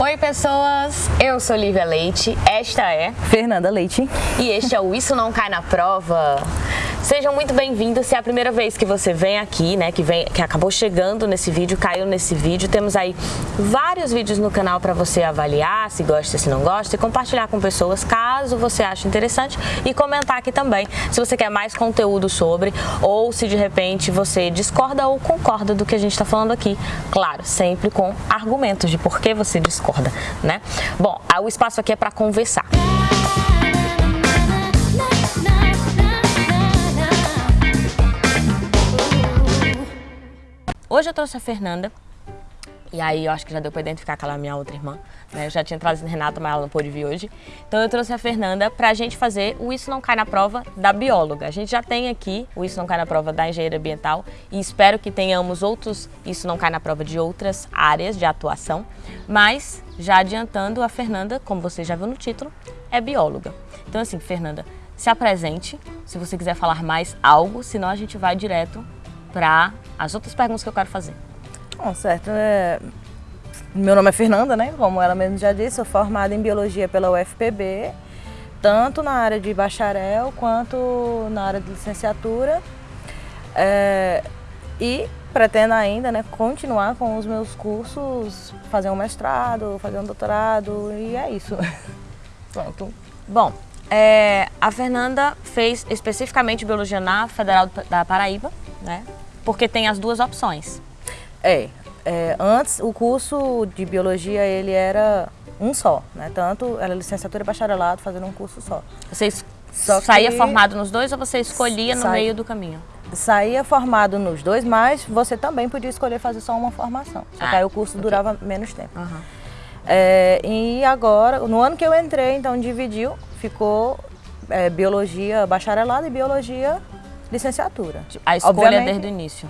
Oi pessoas, eu sou Lívia Leite, esta é Fernanda Leite e este é o Isso Não Cai Na Prova. Sejam muito bem-vindos, se é a primeira vez que você vem aqui, né, que, vem, que acabou chegando nesse vídeo, caiu nesse vídeo, temos aí vários vídeos no canal para você avaliar se gosta, se não gosta e compartilhar com pessoas caso você ache interessante e comentar aqui também se você quer mais conteúdo sobre ou se de repente você discorda ou concorda do que a gente está falando aqui. Claro, sempre com argumentos de por que você discorda, né? Bom, o espaço aqui é para conversar. Hoje eu trouxe a Fernanda, e aí eu acho que já deu para identificar aquela minha outra irmã, né? Eu já tinha trazido a Renata, mas ela não pôde vir hoje. Então eu trouxe a Fernanda para a gente fazer o Isso Não Cai na Prova da bióloga. A gente já tem aqui o Isso Não Cai na Prova da engenharia ambiental e espero que tenhamos outros Isso Não Cai na Prova de outras áreas de atuação. Mas, já adiantando, a Fernanda, como você já viu no título, é bióloga. Então assim, Fernanda, se apresente, se você quiser falar mais algo, senão a gente vai direto para as outras perguntas que eu quero fazer. Bom, certo. É... Meu nome é Fernanda, né? Como ela mesmo já disse, sou formada em Biologia pela UFPB, tanto na área de bacharel quanto na área de licenciatura. É... E pretendo ainda né, continuar com os meus cursos, fazer um mestrado, fazer um doutorado e é isso. Pronto. Bom, é, a Fernanda fez especificamente Biologia na Federal da Paraíba, né? porque tem as duas opções. É, é, antes o curso de biologia ele era um só, né? Tanto era licenciatura e bacharelado fazendo um curso só. Você só saía formado nos dois ou você escolhia no meio do caminho? Saía formado nos dois, mas você também podia escolher fazer só uma formação. Só ah, que aí o curso okay. durava menos tempo. Uhum. É, e agora, no ano que eu entrei, então dividiu, ficou é, biologia bacharelado e biologia licenciatura. A escolha Obviamente, desde o início.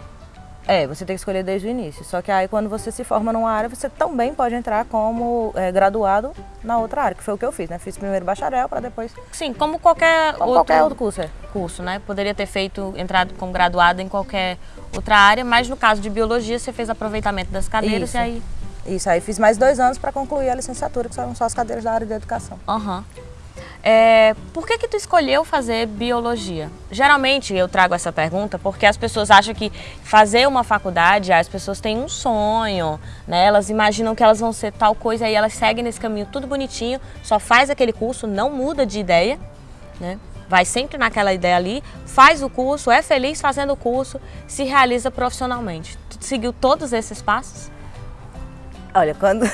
É, você tem que escolher desde o início. Só que aí quando você se forma numa área, você também pode entrar como é, graduado na outra área, que foi o que eu fiz, né? Fiz primeiro bacharel para depois... Sim, como qualquer como outro, qualquer outro curso, é. curso, né? Poderia ter feito, entrado como graduado em qualquer outra área, mas no caso de biologia você fez aproveitamento das cadeiras Isso. e aí... Isso, aí fiz mais dois anos para concluir a licenciatura, que são só as cadeiras da área de educação. Aham. Uhum. É, por que que tu escolheu fazer biologia? Geralmente eu trago essa pergunta porque as pessoas acham que fazer uma faculdade, as pessoas têm um sonho, né? Elas imaginam que elas vão ser tal coisa e elas seguem nesse caminho tudo bonitinho, só faz aquele curso, não muda de ideia, né? Vai sempre naquela ideia ali, faz o curso, é feliz fazendo o curso, se realiza profissionalmente. Tu seguiu todos esses passos? Olha, quando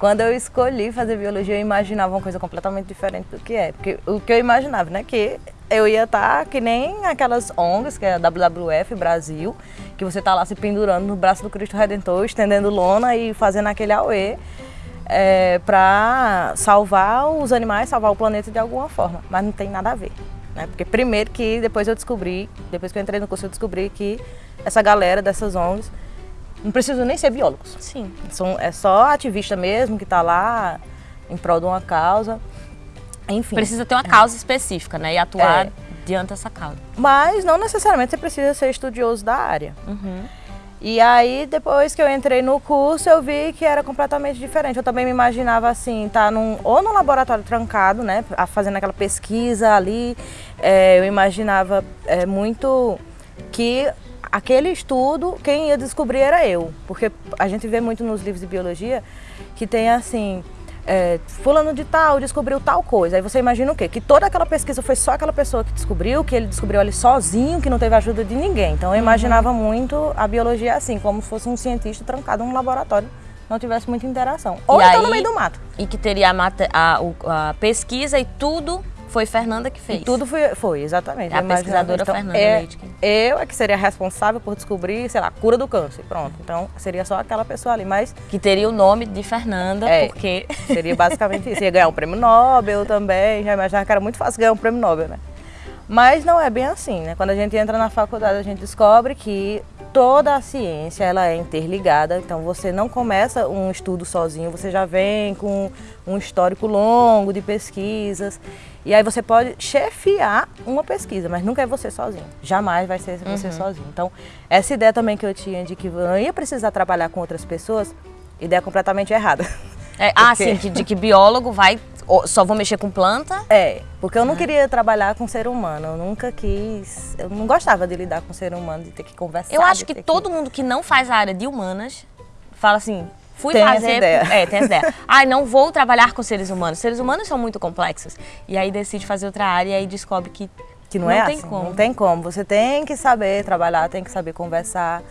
quando eu escolhi fazer biologia, eu imaginava uma coisa completamente diferente do que é. Porque o que eu imaginava, né, que eu ia estar tá que nem aquelas ONGs, que é a WWF Brasil, que você está lá se pendurando no braço do Cristo Redentor, estendendo lona e fazendo aquele auê é, para salvar os animais, salvar o planeta de alguma forma. Mas não tem nada a ver. Né? Porque primeiro que depois eu descobri, depois que eu entrei no curso, eu descobri que essa galera dessas ONGs não precisam nem ser biólogos. Sim. São, é só ativista mesmo que está lá em prol de uma causa. Enfim. Precisa ter uma causa específica, né? E atuar é. diante dessa causa. Mas não necessariamente você precisa ser estudioso da área. Uhum. E aí, depois que eu entrei no curso, eu vi que era completamente diferente. Eu também me imaginava assim, tá num, ou no laboratório trancado, né, fazendo aquela pesquisa ali. É, eu imaginava é, muito que aquele estudo, quem ia descobrir era eu. Porque a gente vê muito nos livros de biologia que tem assim, é, fulano de tal descobriu tal coisa. Aí você imagina o quê? Que toda aquela pesquisa foi só aquela pessoa que descobriu, que ele descobriu ali sozinho, que não teve ajuda de ninguém. Então eu uhum. imaginava muito a biologia assim, como se fosse um cientista trancado num laboratório não tivesse muita interação. Ou e então aí, no meio do mato. E que teria a, a, a pesquisa e tudo foi Fernanda que fez. E tudo foi, foi exatamente. A pesquisadora então, Fernanda é, Leite. Eu é que seria responsável por descobrir, sei lá, a cura do câncer. Pronto. Então seria só aquela pessoa ali, mas... Que teria o nome de Fernanda, é, porque... Seria basicamente isso. Ia ganhar um prêmio Nobel também. Já imaginava que era muito fácil ganhar um prêmio Nobel, né? Mas não é bem assim, né? Quando a gente entra na faculdade, a gente descobre que toda a ciência ela é interligada, então você não começa um estudo sozinho, você já vem com um histórico longo de pesquisas e aí você pode chefiar uma pesquisa, mas nunca é você sozinho. Jamais vai ser você uhum. sozinho. Então, essa ideia também que eu tinha de que eu ia precisar trabalhar com outras pessoas, ideia completamente errada. É, ah, sim, que, de que biólogo vai só vou mexer com planta? É, porque eu não é. queria trabalhar com ser humano, eu nunca quis, eu não gostava de lidar com ser humano, de ter que conversar. Eu acho que todo que... mundo que não faz a área de humanas fala assim, fui tem fazer. Essa ideia. É, tem essa ideia. Ai, não vou trabalhar com seres humanos. Seres humanos são muito complexos. E aí decide fazer outra área e aí descobre que. Que não, não é tem assim, como. Não tem como. Você tem que saber trabalhar, tem que saber conversar.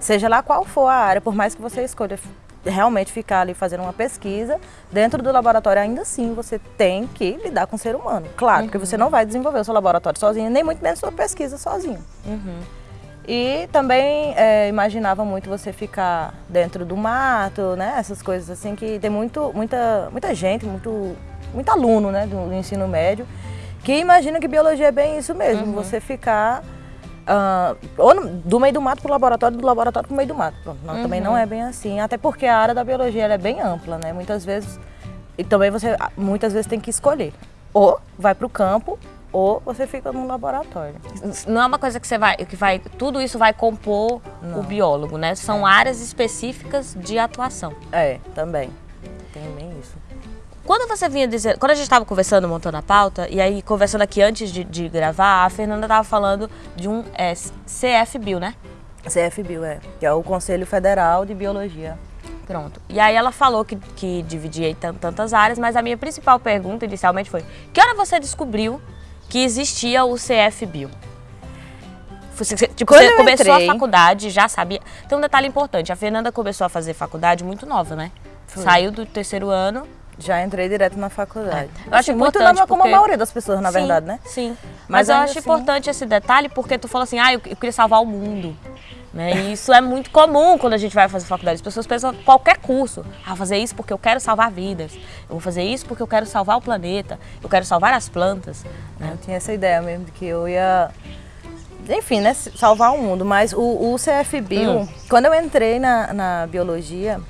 Seja lá qual for a área, por mais que você escolha realmente ficar ali fazendo uma pesquisa, dentro do laboratório ainda assim você tem que lidar com o ser humano. Claro, uhum. porque você não vai desenvolver o seu laboratório sozinho, nem muito menos sua pesquisa sozinho. Uhum. E também é, imaginava muito você ficar dentro do mato, né? Essas coisas assim que tem muito, muita, muita gente, muito, muito aluno, né, do, do ensino médio, que imagina que biologia é bem isso mesmo, uhum. você ficar uh, ou no, do meio do mato para o laboratório, do laboratório para o meio do mato. Pronto, não, uhum. Também não é bem assim, até porque a área da biologia é bem ampla, né? Muitas vezes, e também você muitas vezes tem que escolher. Ou vai para o campo, ou você fica num laboratório. Não é uma coisa que você vai, que vai, tudo isso vai compor não. o biólogo, né? São é. áreas específicas de atuação. É, também. Tem bem isso. Quando você vinha dizer, quando a gente estava conversando, montando a pauta, e aí conversando aqui antes de, de gravar, a Fernanda estava falando de um é, CFBio, né? CFBio, é, que é o Conselho Federal de Biologia. Pronto. E aí ela falou que, que dividia em tantas áreas, mas a minha principal pergunta inicialmente foi: que hora você descobriu que existia o CFBio? Você, tipo, você começou entrei... a faculdade, já sabia. Tem um detalhe importante: a Fernanda começou a fazer faculdade muito nova, né? Foi. Saiu do terceiro ano já entrei direto na faculdade. É. Eu acho assim, muito porque... como a maioria das pessoas, na sim, verdade, né? Sim. Mas, Mas eu acho assim... importante esse detalhe porque tu falou assim, ah, eu, eu queria salvar o mundo. Né? E isso é muito comum quando a gente vai fazer faculdade. As pessoas pensam qualquer curso. Ah, vou fazer isso porque eu quero salvar vidas. Eu vou fazer isso porque eu quero salvar o planeta. Eu quero salvar as plantas. Né? Eu tinha essa ideia mesmo de que eu ia enfim, né, salvar o mundo. Mas o, o CFBio, hum. quando eu entrei na, na biologia,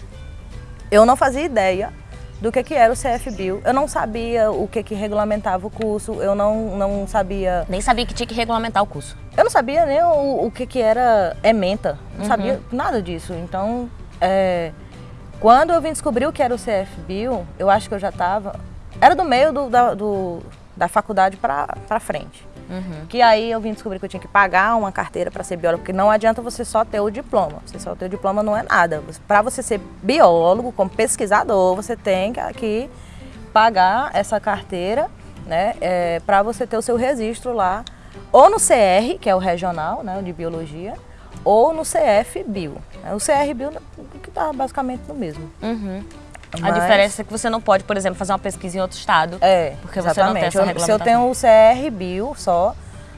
eu não fazia ideia do que, que era o CFBio. Eu não sabia o que, que regulamentava o curso, eu não, não sabia... Nem sabia que tinha que regulamentar o curso. Eu não sabia nem o, o que, que era ementa, não uhum. sabia nada disso. Então, é, quando eu vim descobrir o que era o CFBio, eu acho que eu já estava... Era do meio do, da, do, da faculdade para frente. Uhum. Que aí eu vim descobrir que eu tinha que pagar uma carteira para ser biólogo, porque não adianta você só ter o diploma. Você só ter o diploma não é nada. Para você ser biólogo, como pesquisador, você tem que pagar essa carteira, né, é, para você ter o seu registro lá, ou no CR, que é o regional, né, de biologia, ou no CF Bio. O CR Bio que está basicamente no mesmo. Uhum. Mas... A diferença é que você não pode, por exemplo, fazer uma pesquisa em outro estado. É, porque exatamente. você não tem essa regulamentação. Se eu tenho o CR Bio só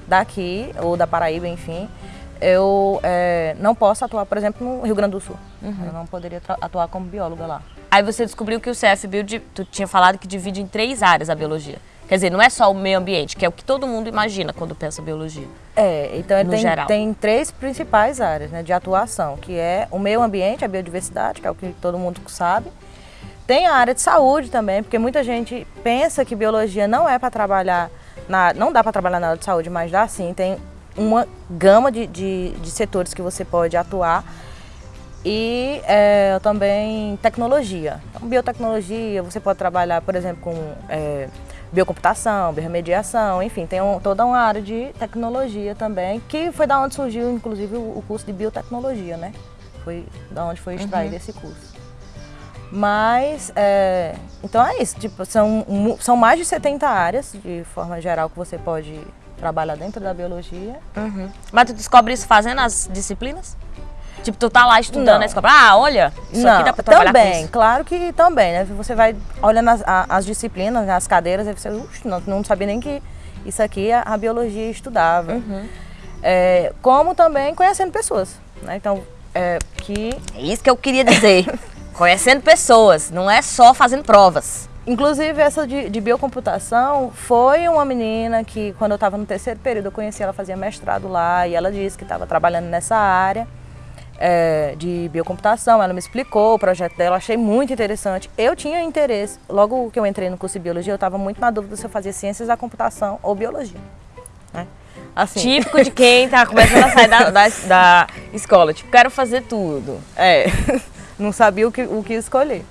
daqui, ou da Paraíba, enfim, eu é, não posso atuar, por exemplo, no Rio Grande do Sul. Uhum. Eu não poderia atuar como bióloga lá. Aí você descobriu que o CF Bio, tu tinha falado que divide em três áreas a biologia. Quer dizer, não é só o meio ambiente, que é o que todo mundo imagina quando pensa biologia. É, então tem, geral. tem três principais áreas né, de atuação, que é o meio ambiente, a biodiversidade, que é o que todo mundo sabe, tem a área de saúde também, porque muita gente pensa que biologia não é para trabalhar, na, não dá para trabalhar na área de saúde, mas dá sim. Tem uma gama de, de, de setores que você pode atuar. E é, também tecnologia. Então, biotecnologia, você pode trabalhar, por exemplo, com é, biocomputação, biorremediação, enfim, tem um, toda uma área de tecnologia também, que foi da onde surgiu, inclusive, o, o curso de biotecnologia, né? Foi da onde foi extraído uhum. esse curso. Mas, é, então é isso, tipo, são, são mais de 70 áreas, de forma geral, que você pode trabalhar dentro da biologia. Uhum. Mas tu descobre isso fazendo as disciplinas? Tipo, tu tá lá estudando, aí você ah, olha, isso não, aqui dá pra trabalhar também, claro que também, né? Você vai olhando as, as disciplinas, as cadeiras, aí você, não, não sabia nem que isso aqui a, a biologia estudava. Uhum. É, como também conhecendo pessoas, né? Então, é, que... É isso que eu queria dizer. Conhecendo pessoas, não é só fazendo provas. Inclusive, essa de, de biocomputação foi uma menina que, quando eu estava no terceiro período, eu conheci ela, fazia mestrado lá, e ela disse que estava trabalhando nessa área é, de biocomputação. Ela me explicou o projeto dela, achei muito interessante. Eu tinha interesse, logo que eu entrei no curso de biologia, eu estava muito na dúvida se eu fazia ciências da computação ou biologia. Né? Assim. Típico de quem está começando a sair da, da, da escola, tipo, quero fazer tudo. É. não sabia o que, o que escolher.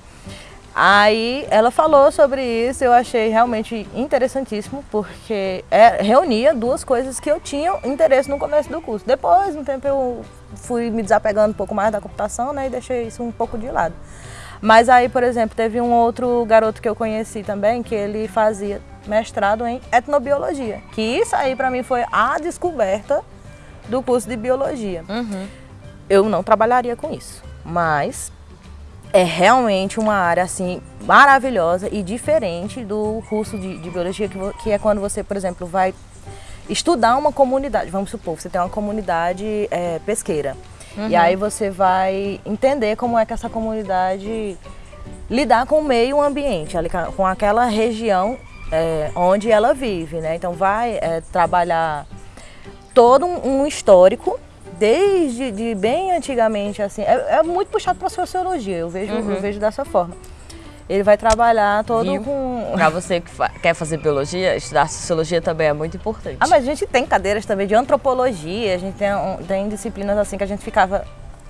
Aí ela falou sobre isso, eu achei realmente interessantíssimo, porque é, reunia duas coisas que eu tinha interesse no começo do curso. Depois, um tempo, eu fui me desapegando um pouco mais da computação né, e deixei isso um pouco de lado. Mas aí, por exemplo, teve um outro garoto que eu conheci também, que ele fazia mestrado em etnobiologia, que isso aí para mim foi a descoberta do curso de biologia. Uhum. Eu não trabalharia com isso, mas é realmente uma área assim maravilhosa e diferente do curso de, de biologia, que, que, é quando você, por exemplo, vai estudar uma comunidade. Vamos supor, você tem uma comunidade é, pesqueira. Uhum. E aí você vai entender como é que essa comunidade lidar com o meio ambiente, com aquela região é, onde ela vive, né? Então vai é, trabalhar todo um, histórico desde de bem antigamente assim é, é muito puxado para sociologia eu vejo uhum. eu vejo dessa forma ele vai trabalhar todo com para você que fa quer fazer biologia estudar sociologia também é muito importante ah mas a gente tem cadeiras também de antropologia a gente tem, tem disciplinas assim que a gente ficava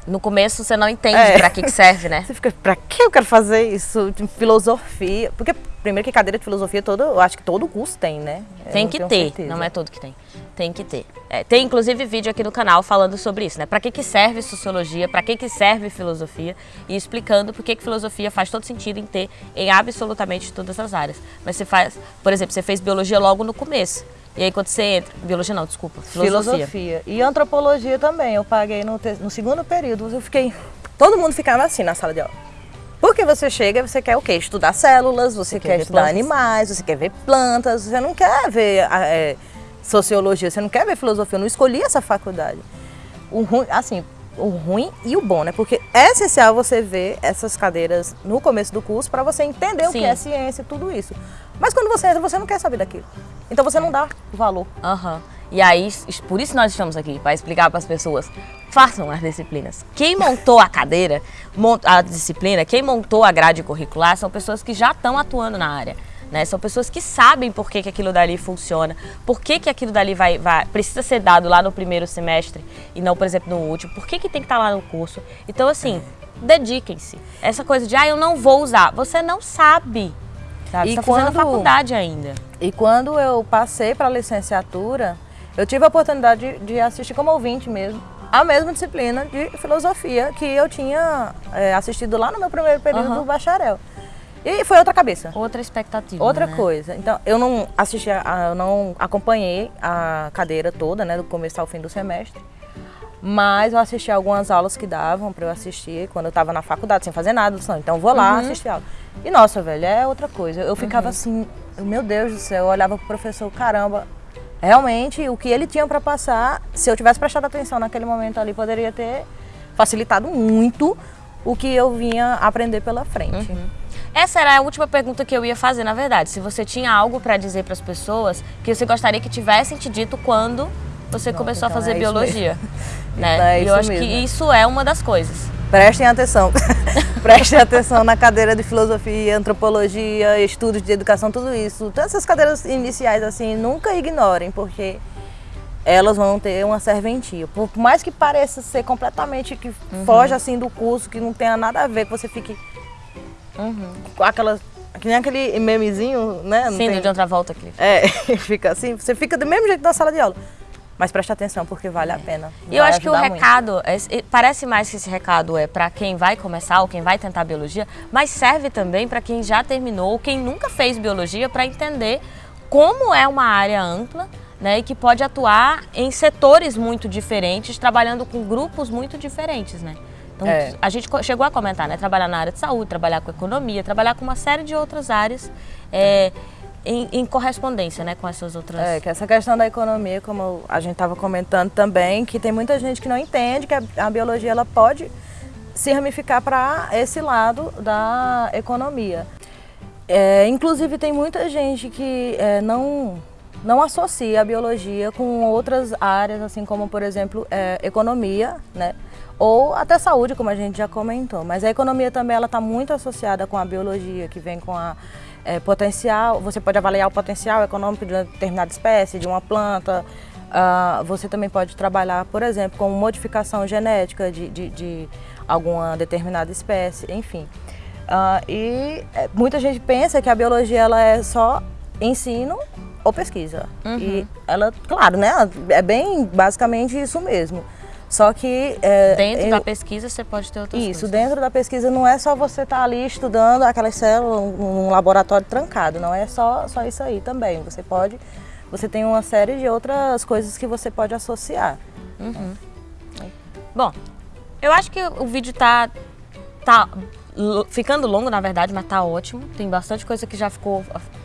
no começo você não entende é. para que, que serve, né? Você fica, para que eu quero fazer isso? De filosofia. Porque, primeiro que cadeira de filosofia, todo, eu acho que todo curso tem, né? Tem que ter, certeza. não é todo que tem. Tem que ter. É, tem inclusive vídeo aqui no canal falando sobre isso, né? Para que, que serve sociologia, para que, que serve filosofia e explicando por que, que filosofia faz todo sentido em ter em absolutamente todas as áreas. Mas você faz, por exemplo, você fez biologia logo no começo. E aí quando você entra, biologia não, desculpa, filosofia. Filosofia. E antropologia também, eu paguei no, no segundo período, eu fiquei, todo mundo ficava assim na sala de aula. Porque você chega e você quer o quê? Estudar células, você, você quer, quer estudar plantas. animais, você quer ver plantas, você não quer ver é, sociologia, você não quer ver filosofia, eu não escolhi essa faculdade. O ruim, assim, o ruim e o bom, né? Porque é essencial você ver essas cadeiras no começo do curso para você entender Sim. o que é ciência e tudo isso. Mas quando você entra, você não quer saber daquilo. Então você não dá valor. Uhum. E aí, por isso nós estamos aqui, para explicar para as pessoas. Façam as disciplinas. Quem montou a cadeira, a disciplina, quem montou a grade curricular são pessoas que já estão atuando na área. Né? São pessoas que sabem por que, que aquilo dali funciona, por que, que aquilo dali vai, vai, precisa ser dado lá no primeiro semestre e não, por exemplo, no último, por que, que tem que estar tá lá no curso. Então, assim, dediquem-se. Essa coisa de, ah, eu não vou usar, você não sabe. Sabe? E Você está fazendo faculdade ainda. E quando eu passei para a licenciatura, eu tive a oportunidade de, de, assistir como ouvinte mesmo a mesma disciplina de filosofia que eu tinha é, assistido lá no meu primeiro período uhum. do bacharel. E foi outra cabeça. Outra expectativa. Outra né? coisa. Então, eu não assisti, a, eu não acompanhei a cadeira toda, né, do começo ao fim do semestre. Mas eu assisti algumas aulas que davam para eu assistir quando eu estava na faculdade, sem fazer nada. Então, vou lá uhum. assistir aula. E nossa, velho, é outra coisa. Eu ficava uhum. assim, meu Deus do céu, eu olhava pro professor, caramba, realmente o que ele tinha para passar, se eu tivesse prestado atenção naquele momento ali, poderia ter facilitado muito o que eu vinha aprender pela frente. Uhum. Essa era a última pergunta que eu ia fazer, na verdade. Se você tinha algo para dizer para as pessoas que você gostaria que tivessem te dito quando você Nossa, começou então a fazer é biologia. Né? Então é e eu acho mesmo. que isso é uma das coisas. Prestem atenção. Prestem atenção na cadeira de filosofia, antropologia, estudos de educação, tudo isso. Todas essas cadeiras iniciais, assim, nunca ignorem, porque elas vão ter uma serventia. Por mais que pareça ser completamente que uhum. foge assim do curso, que não tenha nada a ver, que você fique uhum. com aquelas que nem aquele memezinho, né? Não Sim, tem... de outra volta aqui. É, fica assim, você fica do mesmo jeito na sala de aula. Mas preste atenção, porque vale a pena. E eu acho que o recado, é, parece mais que esse recado é para quem vai começar ou quem vai tentar biologia, mas serve também para quem já terminou ou quem nunca fez biologia para entender como é uma área ampla né, e que pode atuar em setores muito diferentes, trabalhando com grupos muito diferentes. Né? Então, é. a gente chegou a comentar, né? Trabalhar na área de saúde, trabalhar com economia, trabalhar com uma série de outras áreas. É, em, em, correspondência né, com essas outras... É, que essa questão da economia, como a gente estava comentando também, que tem muita gente que não entende que a, a biologia ela pode se ramificar para esse lado da economia. É, inclusive tem muita gente que é, não, não associa a biologia com outras áreas, assim como, por exemplo, é, economia, né? ou até saúde, como a gente já comentou. Mas a economia também ela está muito associada com a biologia, que vem com a é, potencial, você pode avaliar o potencial econômico de uma determinada espécie, de uma planta. Uh, você também pode trabalhar, por exemplo, com modificação genética de, de, de alguma determinada espécie, enfim. Uh, e é, muita gente pensa que a biologia ela é só ensino ou pesquisa. Uhum. E ela, claro, né? É bem basicamente isso mesmo. Só que... É, dentro eu, da pesquisa você pode ter outras Isso, coisas. dentro da pesquisa não é só você estar tá ali estudando aquelas células num laboratório trancado, não é só, só isso aí também. Você pode... Você tem uma série de outras coisas que você pode associar. Uhum. Bom, eu acho que o vídeo tá, tá ficando longo, na verdade, mas tá ótimo. Tem bastante coisa que já ficou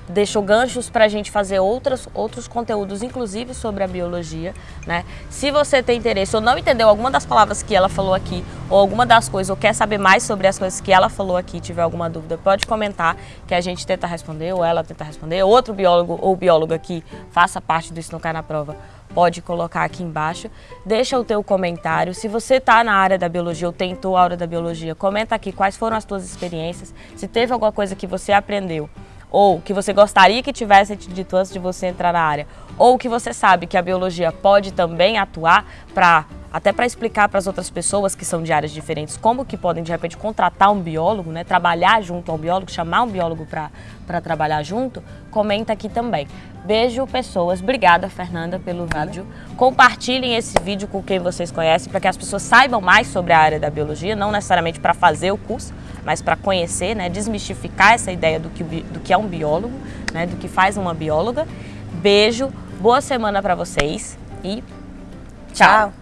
deixou ganchos para a gente fazer outras, outros conteúdos, inclusive sobre a biologia, né? Se você tem interesse ou não entendeu alguma das palavras que ela falou aqui, ou alguma das coisas, ou quer saber mais sobre as coisas que ela falou aqui, tiver alguma dúvida, pode comentar que a gente tenta responder, ou ela tenta responder. Outro biólogo ou bióloga que faça parte do Isso Não Cai na Prova pode colocar aqui embaixo. Deixa o teu comentário. Se você está na área da biologia ou tentou a área da biologia, comenta aqui quais foram as tuas experiências, se teve alguma coisa que você aprendeu ou que você gostaria que tivesse te dito antes de você entrar na área, ou que você sabe que a biologia pode também atuar para até para explicar para as outras pessoas que são de áreas diferentes como que podem de repente contratar um biólogo, né, trabalhar junto a um biólogo, chamar um biólogo para trabalhar junto, comenta aqui também. Beijo, pessoas. Obrigada, Fernanda, pelo vídeo. Compartilhem esse vídeo com quem vocês conhecem para que as pessoas saibam mais sobre a área da biologia, não necessariamente para fazer o curso, mas para conhecer, né, desmistificar essa ideia do que, do que é um biólogo, né, do que faz uma bióloga. Beijo, boa semana para vocês e tchau. tchau.